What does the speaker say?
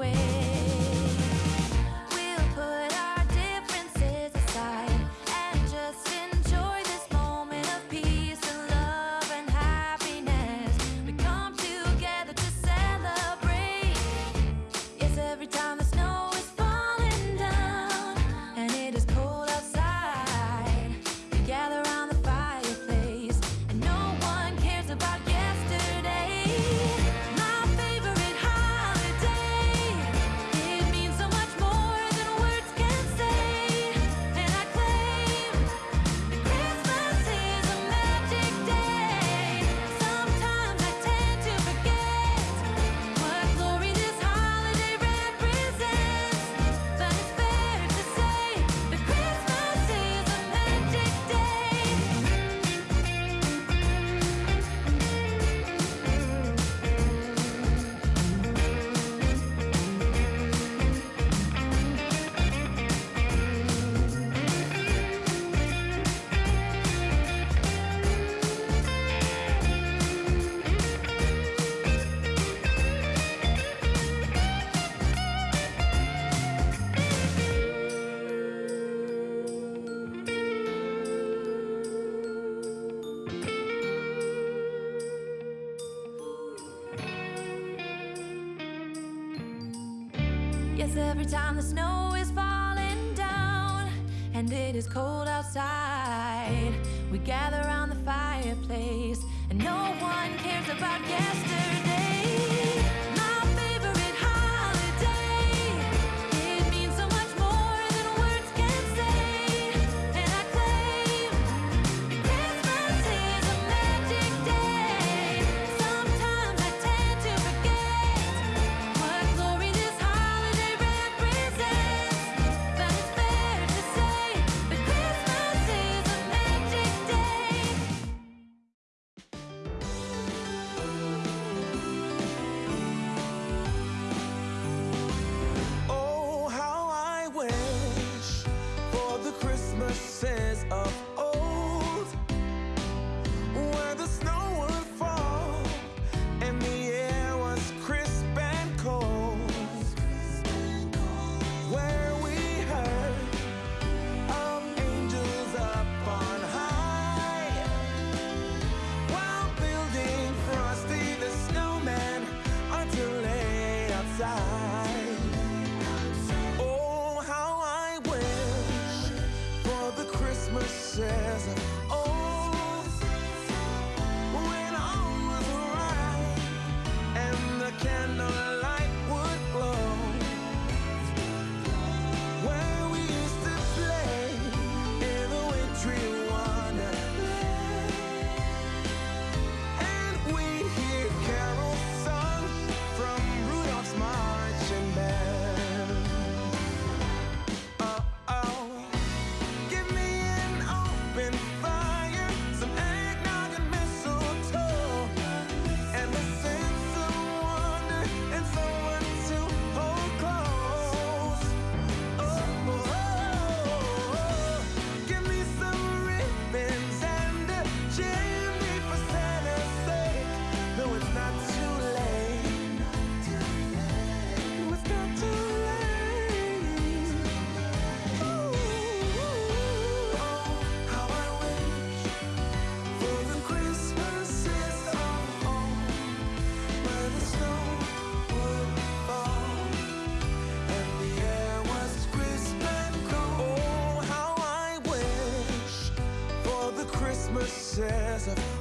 Means Yes, every time the snow is falling down and it is cold outside, we gather around the fireplace and no one cares about yesterday. because of